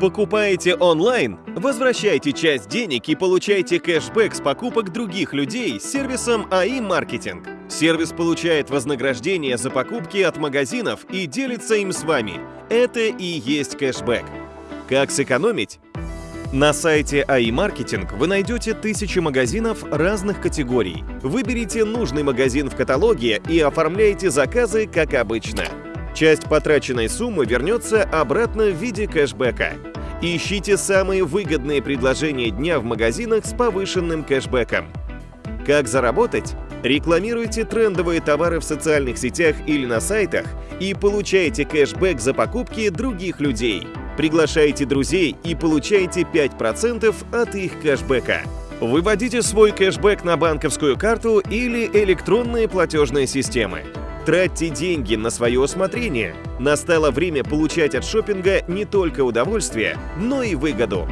Покупаете онлайн? Возвращайте часть денег и получайте кэшбэк с покупок других людей с сервисом АИ Маркетинг. Сервис получает вознаграждение за покупки от магазинов и делится им с вами. Это и есть кэшбэк. Как сэкономить? На сайте АИ Маркетинг вы найдете тысячи магазинов разных категорий. Выберите нужный магазин в каталоге и оформляйте заказы как обычно. Часть потраченной суммы вернется обратно в виде кэшбэка. Ищите самые выгодные предложения дня в магазинах с повышенным кэшбэком. Как заработать? Рекламируйте трендовые товары в социальных сетях или на сайтах и получайте кэшбэк за покупки других людей. Приглашайте друзей и получайте 5% от их кэшбэка. Выводите свой кэшбэк на банковскую карту или электронные платежные системы. Тратьте деньги на свое усмотрение. Настало время получать от шопинга не только удовольствие, но и выгоду.